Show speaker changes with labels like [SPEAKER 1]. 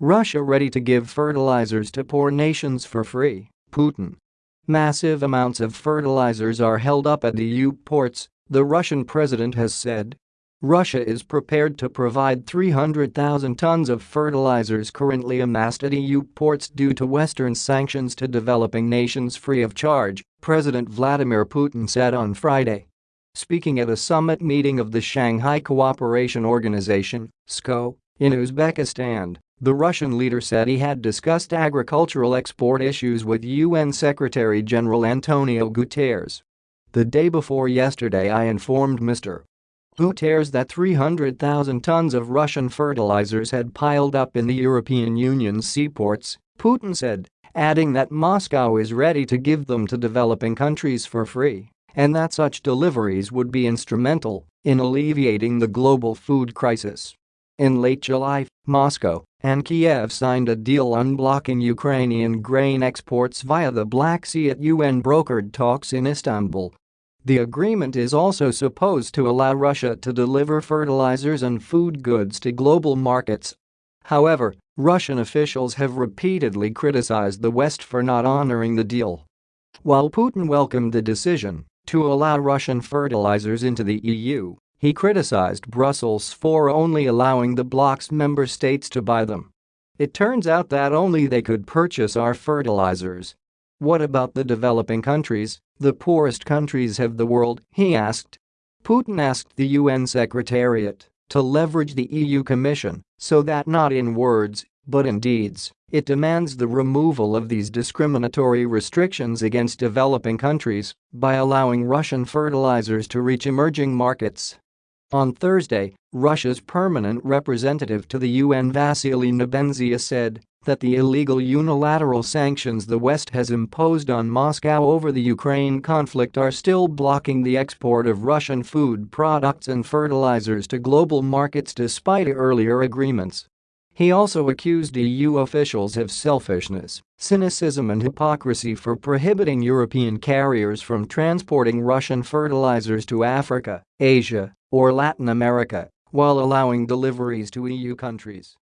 [SPEAKER 1] Russia ready to give fertilizers to poor nations for free, Putin. Massive amounts of fertilizers are held up at the EU ports, the Russian president has said. Russia is prepared to provide 300,000 tons of fertilizers currently amassed at EU ports due to Western sanctions to developing nations free of charge, President Vladimir Putin said on Friday. Speaking at a summit meeting of the Shanghai Cooperation Organization SCO, in Uzbekistan, the Russian leader said he had discussed agricultural export issues with UN Secretary-General Antonio Guterres. The day before yesterday I informed Mr. Guterres that 300,000 tons of Russian fertilizers had piled up in the European Union's seaports, Putin said, adding that Moscow is ready to give them to developing countries for free and that such deliveries would be instrumental in alleviating the global food crisis. In late July, Moscow and Kiev signed a deal unblocking Ukrainian grain exports via the Black Sea at UN-brokered talks in Istanbul. The agreement is also supposed to allow Russia to deliver fertilizers and food goods to global markets. However, Russian officials have repeatedly criticized the West for not honoring the deal. While Putin welcomed the decision to allow Russian fertilizers into the EU, he criticized Brussels for only allowing the bloc's member states to buy them. It turns out that only they could purchase our fertilizers. What about the developing countries, the poorest countries of the world, he asked. Putin asked the UN Secretariat to leverage the EU Commission so that not in words, but in deeds, it demands the removal of these discriminatory restrictions against developing countries by allowing Russian fertilizers to reach emerging markets. On Thursday, Russia's permanent representative to the UN Vasily Nebenzia said that the illegal unilateral sanctions the West has imposed on Moscow over the Ukraine conflict are still blocking the export of Russian food products and fertilizers to global markets despite earlier agreements. He also accused EU officials of selfishness, cynicism and hypocrisy for prohibiting European carriers from transporting Russian fertilizers to Africa, Asia, or Latin America while allowing deliveries to EU countries.